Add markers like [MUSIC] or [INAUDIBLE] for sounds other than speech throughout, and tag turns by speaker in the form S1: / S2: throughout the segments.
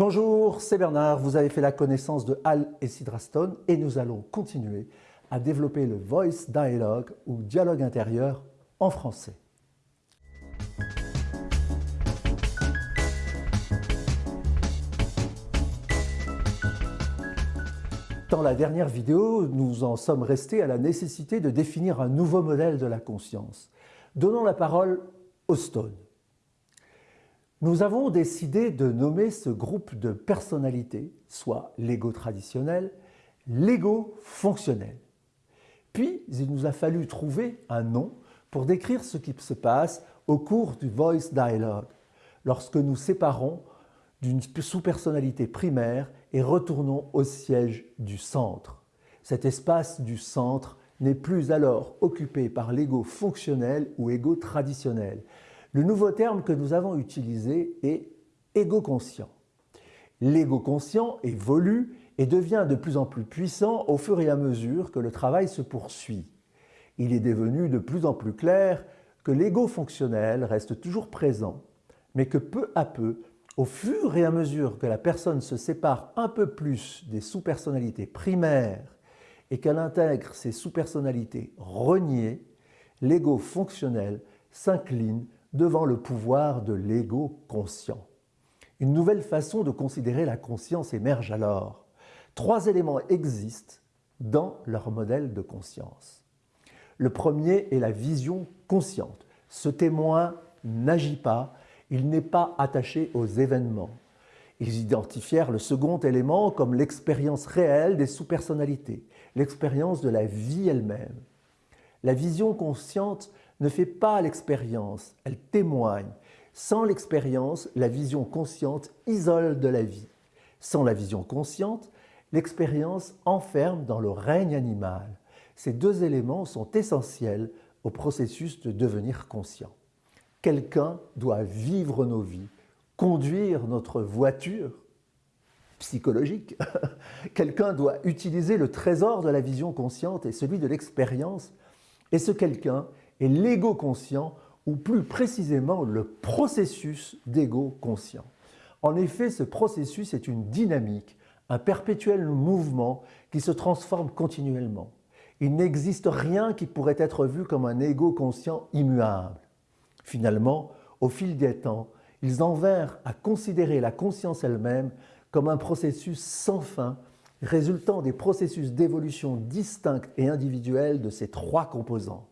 S1: Bonjour, c'est Bernard. Vous avez fait la connaissance de Hal et Sidrastone et nous allons continuer à développer le Voice Dialogue ou dialogue intérieur en français. Dans la dernière vidéo, nous en sommes restés à la nécessité de définir un nouveau modèle de la conscience. Donnons la parole au Stone. Nous avons décidé de nommer ce groupe de personnalités, soit l'ego traditionnel, l'ego fonctionnel. Puis, il nous a fallu trouver un nom pour décrire ce qui se passe au cours du Voice Dialogue, lorsque nous séparons d'une sous-personnalité primaire et retournons au siège du centre. Cet espace du centre n'est plus alors occupé par l'ego fonctionnel ou ego traditionnel. Le nouveau terme que nous avons utilisé est ego conscient. L'ego conscient évolue et devient de plus en plus puissant au fur et à mesure que le travail se poursuit. Il est devenu de plus en plus clair que l'ego fonctionnel reste toujours présent, mais que peu à peu, au fur et à mesure que la personne se sépare un peu plus des sous-personnalités primaires et qu'elle intègre ces sous-personnalités reniées, l'ego fonctionnel s'incline devant le pouvoir de l'ego conscient. Une nouvelle façon de considérer la conscience émerge alors. Trois éléments existent dans leur modèle de conscience. Le premier est la vision consciente. Ce témoin n'agit pas, il n'est pas attaché aux événements. Ils identifièrent le second élément comme l'expérience réelle des sous-personnalités, l'expérience de la vie elle-même. La vision consciente ne fait pas l'expérience, elle témoigne. Sans l'expérience, la vision consciente isole de la vie. Sans la vision consciente, l'expérience enferme dans le règne animal. Ces deux éléments sont essentiels au processus de devenir conscient. Quelqu'un doit vivre nos vies, conduire notre voiture psychologique. [LAUGHS] quelqu'un doit utiliser le trésor de la vision consciente et celui de l'expérience. Et ce quelqu'un et l'ego conscient, ou plus précisément le processus d'ego conscient. En effet, ce processus est une dynamique, un perpétuel mouvement qui se transforme continuellement. Il n'existe rien qui pourrait être vu comme un ego conscient immuable. Finalement, au fil des temps, ils en vinrent à considérer la conscience elle-même comme un processus sans fin, résultant des processus d'évolution distincts et individuels de ces trois composants.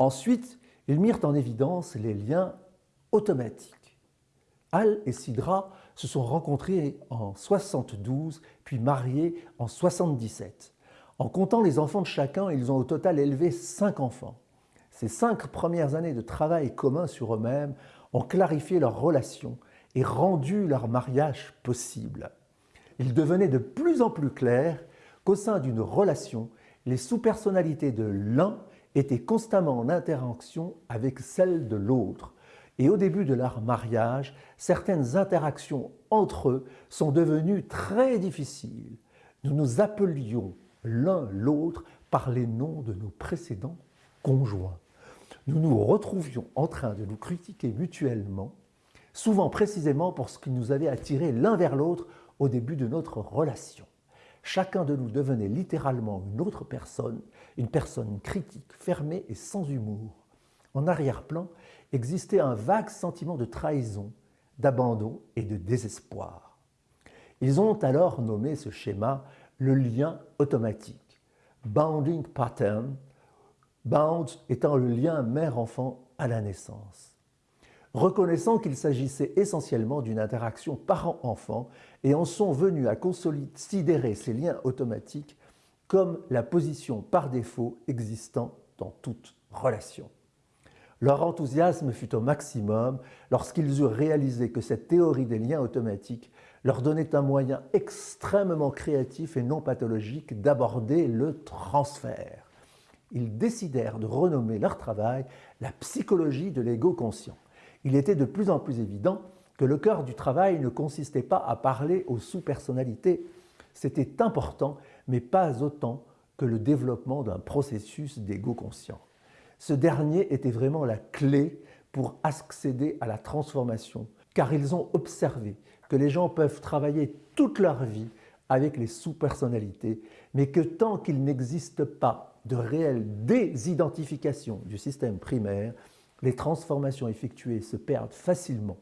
S1: Ensuite, ils mirent en évidence les liens automatiques. Al et Sidra se sont rencontrés en 72, puis mariés en 77. En comptant les enfants de chacun, ils ont au total élevé cinq enfants. Ces cinq premières années de travail commun sur eux-mêmes ont clarifié leur relation et rendu leur mariage possible. Il devenait de plus en plus clair qu'au sein d'une relation, les sous-personnalités de l'un étaient constamment en interaction avec celle de l'autre. Et au début de leur mariage, certaines interactions entre eux sont devenues très difficiles. Nous nous appelions l'un l'autre par les noms de nos précédents conjoints. Nous nous retrouvions en train de nous critiquer mutuellement, souvent précisément pour ce qui nous avait attiré l'un vers l'autre au début de notre relation. Chacun de nous devenait littéralement une autre personne, une personne critique, fermée et sans humour. En arrière-plan existait un vague sentiment de trahison, d'abandon et de désespoir. Ils ont alors nommé ce schéma le lien automatique, bounding pattern, bound étant le lien mère-enfant à la naissance reconnaissant qu'il s'agissait essentiellement d'une interaction parent-enfant et en sont venus à considérer ces liens automatiques comme la position par défaut existant dans toute relation. Leur enthousiasme fut au maximum lorsqu'ils eurent réalisé que cette théorie des liens automatiques leur donnait un moyen extrêmement créatif et non pathologique d'aborder le transfert. Ils décidèrent de renommer leur travail la psychologie de l'ego conscient il était de plus en plus évident que le cœur du travail ne consistait pas à parler aux sous-personnalités. C'était important, mais pas autant que le développement d'un processus d'ego conscient. Ce dernier était vraiment la clé pour accéder à la transformation, car ils ont observé que les gens peuvent travailler toute leur vie avec les sous-personnalités, mais que tant qu'il n'existe pas de réelle désidentification du système primaire, les transformations effectuées se perdent facilement.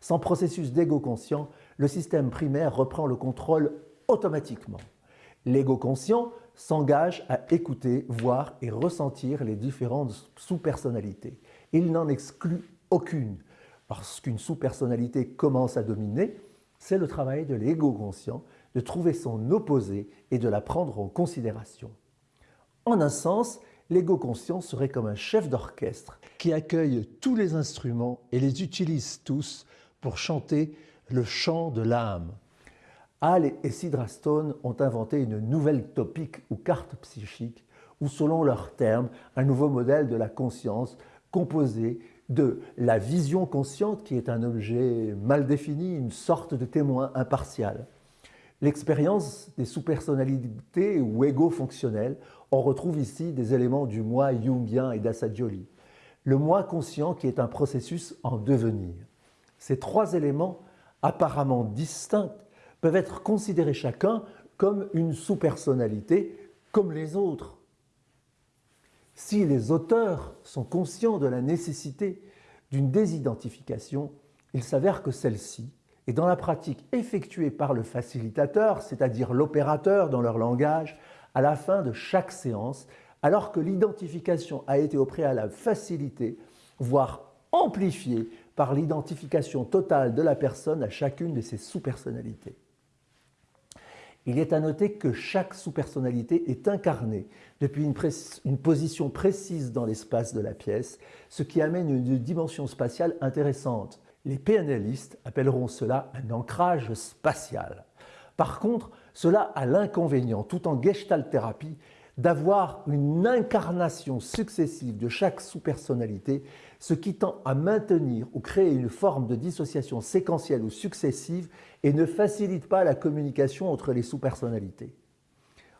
S1: Sans processus d'ego conscient, le système primaire reprend le contrôle automatiquement. L'ego conscient s'engage à écouter, voir et ressentir les différentes sous-personnalités. Il n'en exclut aucune. Parce qu'une sous-personnalité commence à dominer, c'est le travail de l'ego conscient de trouver son opposé et de la prendre en considération. En un sens, l'ego conscient serait comme un chef d'orchestre qui accueille tous les instruments et les utilise tous pour chanter le chant de l'âme. Hall et Sidra Stone ont inventé une nouvelle topique ou carte psychique, ou selon leurs termes, un nouveau modèle de la conscience composé de la vision consciente qui est un objet mal défini, une sorte de témoin impartial. L'expérience des sous-personnalités ou égaux fonctionnels, on retrouve ici des éléments du moi jungien et d'Assagioli. Le moi conscient qui est un processus en devenir. Ces trois éléments apparemment distincts peuvent être considérés chacun comme une sous-personnalité comme les autres. Si les auteurs sont conscients de la nécessité d'une désidentification, il s'avère que celle-ci est dans la pratique effectuée par le facilitateur, c'est-à-dire l'opérateur dans leur langage, à la fin de chaque séance, alors que l'identification a été au préalable facilitée, voire amplifiée par l'identification totale de la personne à chacune de ses sous-personnalités. Il est à noter que chaque sous-personnalité est incarnée depuis une, position précise dans l'espace de la pièce, ce qui amène une dimension spatiale intéressante. Les PNListes appelleront cela un ancrage spatial. Par contre, cela a l'inconvénient, tout en gestalt thérapie, d'avoir une incarnation successive de chaque sous-personnalité, ce qui tend à maintenir ou créer une forme de dissociation séquentielle ou successive et ne facilite pas la communication entre les sous-personnalités.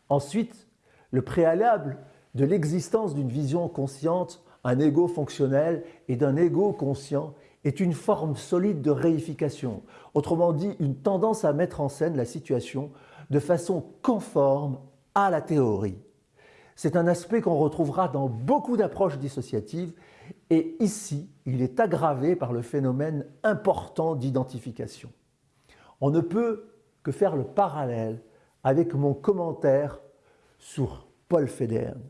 S1: Ensuite, le préalable de l'existence d'une vision consciente, un ego fonctionnel et d'un ego conscient est une forme solide de réification, autrement dit une tendance à mettre en scène la situation de façon conforme à la théorie. C'est un aspect qu'on retrouvera dans beaucoup d'approches dissociatives et ici, il est aggravé par le phénomène important d'identification. On ne peut que faire le parallèle avec mon commentaire sur Paul Federn.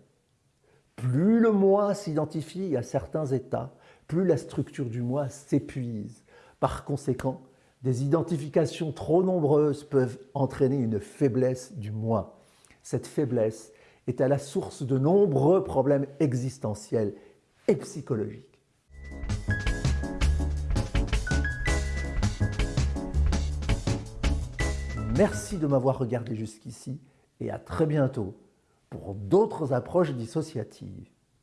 S1: Plus le moi s'identifie à certains états, plus la structure du moi s'épuise. Par conséquent, des identifications trop nombreuses peuvent entraîner une faiblesse du moi. Cette faiblesse est à la source de nombreux problèmes existentiels et psychologiques. Merci de m'avoir regardé jusqu'ici et à très bientôt pour d'autres approches dissociatives.